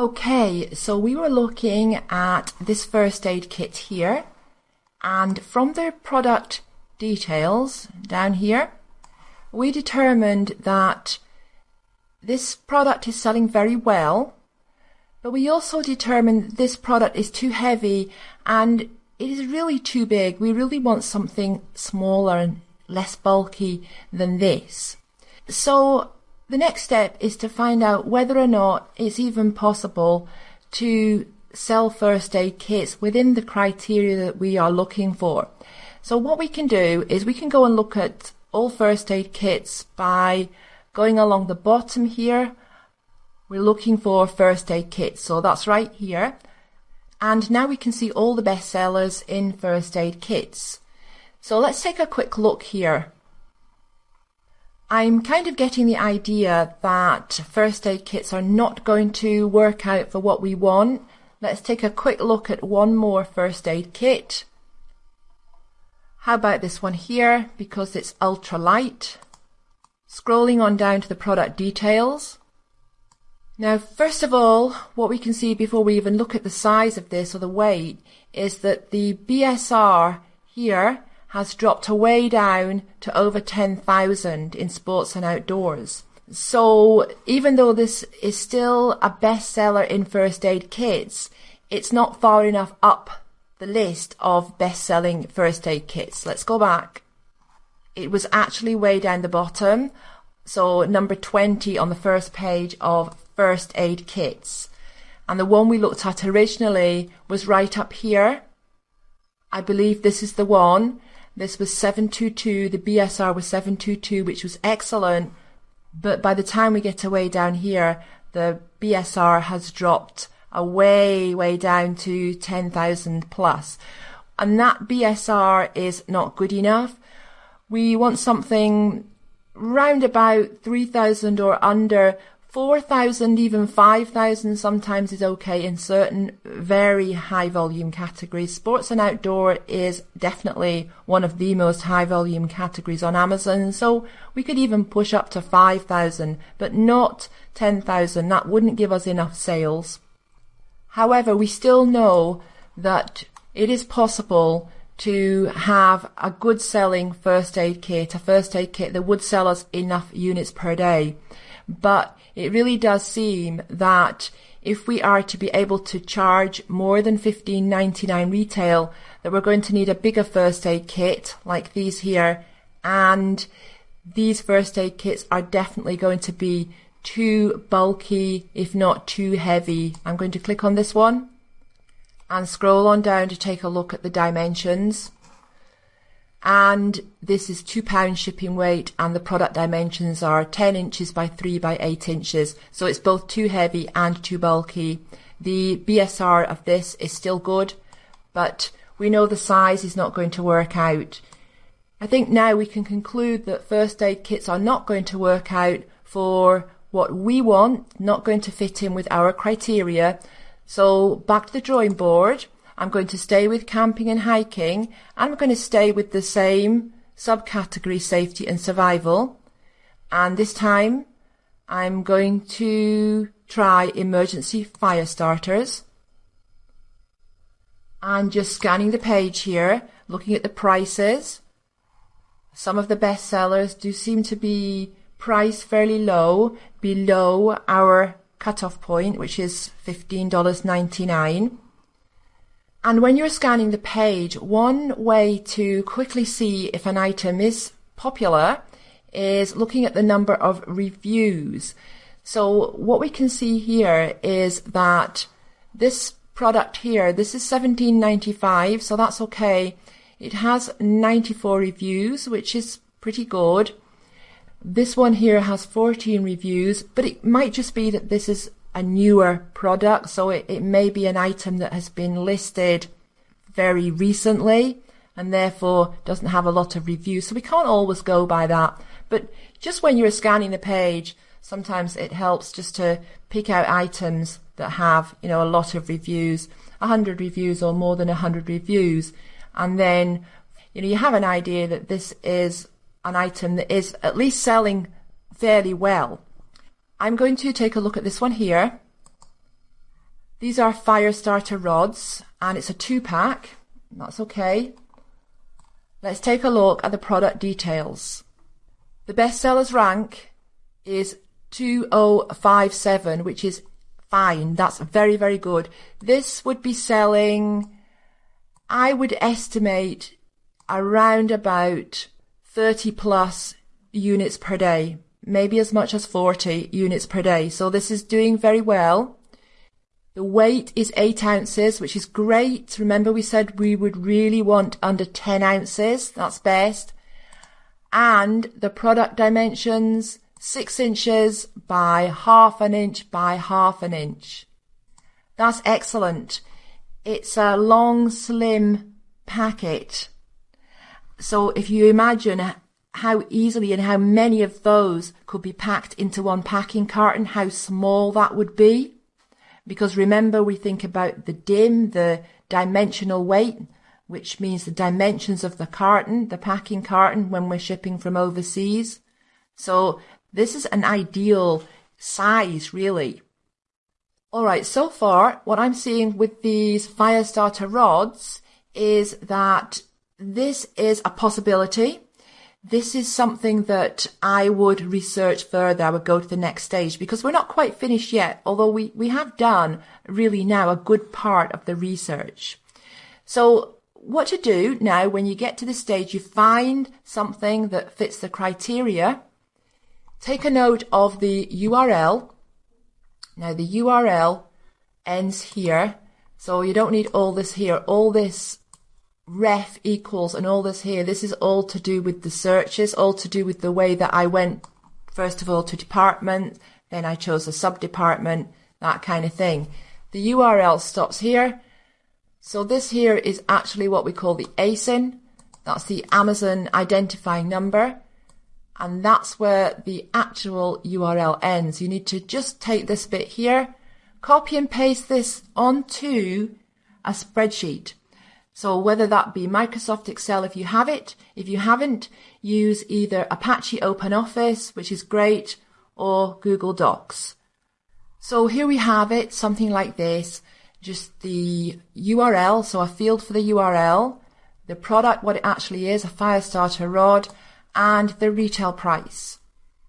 Okay, so we were looking at this first aid kit here, and from the product details down here, we determined that this product is selling very well, but we also determined this product is too heavy and it is really too big. We really want something smaller and less bulky than this. So the next step is to find out whether or not it's even possible to sell first aid kits within the criteria that we are looking for. So what we can do is we can go and look at all first aid kits by going along the bottom here. We're looking for first aid kits. So that's right here. And now we can see all the best sellers in first aid kits. So let's take a quick look here. I'm kind of getting the idea that first aid kits are not going to work out for what we want. Let's take a quick look at one more first aid kit. How about this one here because it's ultra light? Scrolling on down to the product details. Now, first of all, what we can see before we even look at the size of this or the weight is that the BSR here has dropped away down to over 10,000 in sports and outdoors. So even though this is still a bestseller in first aid kits, it's not far enough up the list of best-selling first aid kits. Let's go back. It was actually way down the bottom. So number 20 on the first page of first aid kits. And the one we looked at originally was right up here. I believe this is the one. This was 722. The BSR was 722, which was excellent. But by the time we get away down here, the BSR has dropped away, way down to 10,000 plus. And that BSR is not good enough. We want something round about 3,000 or under 4,000, even 5,000 sometimes is okay in certain very high volume categories. Sports and outdoor is definitely one of the most high volume categories on Amazon. So we could even push up to 5,000, but not 10,000. That wouldn't give us enough sales. However, we still know that it is possible to have a good selling first aid kit, a first aid kit that would sell us enough units per day. But it really does seem that if we are to be able to charge more than fifteen ninety nine retail, that we're going to need a bigger first aid kit like these here, and these first aid kits are definitely going to be too bulky, if not too heavy. I'm going to click on this one and scroll on down to take a look at the dimensions and this is two pound shipping weight and the product dimensions are 10 inches by 3 by 8 inches. So it's both too heavy and too bulky. The BSR of this is still good but we know the size is not going to work out. I think now we can conclude that first aid kits are not going to work out for what we want not going to fit in with our criteria. So back to the drawing board I'm going to stay with camping and hiking. And I'm going to stay with the same subcategory safety and survival. And this time I'm going to try emergency fire starters. And just scanning the page here, looking at the prices. Some of the best sellers do seem to be priced fairly low, below our cutoff point, which is $15.99. And when you're scanning the page, one way to quickly see if an item is popular is looking at the number of reviews. So what we can see here is that this product here, this is 17.95, so that's okay. It has 94 reviews, which is pretty good. This one here has 14 reviews, but it might just be that this is a newer product, so it, it may be an item that has been listed very recently and therefore doesn't have a lot of reviews. So we can't always go by that. But just when you're scanning the page, sometimes it helps just to pick out items that have, you know, a lot of reviews, 100 reviews or more than 100 reviews. And then, you know, you have an idea that this is an item that is at least selling fairly well. I'm going to take a look at this one here. These are fire starter rods and it's a two pack. That's okay. Let's take a look at the product details. The bestsellers rank is 2057, which is fine. That's very, very good. This would be selling, I would estimate around about 30 plus units per day, maybe as much as 40 units per day. So this is doing very well. The weight is 8 ounces, which is great. Remember we said we would really want under 10 ounces. That's best. And the product dimensions, 6 inches by half an inch by half an inch. That's excellent. It's a long, slim packet. So if you imagine how easily and how many of those could be packed into one packing carton, how small that would be. Because remember, we think about the dim, the dimensional weight, which means the dimensions of the carton, the packing carton when we're shipping from overseas. So this is an ideal size, really. All right, so far, what I'm seeing with these fire starter rods is that this is a possibility this is something that I would research further. I would go to the next stage because we're not quite finished yet, although we, we have done really now a good part of the research. So what to do now when you get to the stage, you find something that fits the criteria. Take a note of the URL. Now the URL ends here. So you don't need all this here. All this ref equals and all this here, this is all to do with the searches, all to do with the way that I went, first of all, to department, then I chose a sub-department, that kind of thing. The URL stops here. So this here is actually what we call the ASIN. That's the Amazon identifying number. And that's where the actual URL ends. You need to just take this bit here, copy and paste this onto a spreadsheet. So whether that be Microsoft Excel if you have it, if you haven't, use either Apache OpenOffice, which is great, or Google Docs. So here we have it, something like this, just the URL, so a field for the URL, the product, what it actually is, a fire starter rod, and the retail price.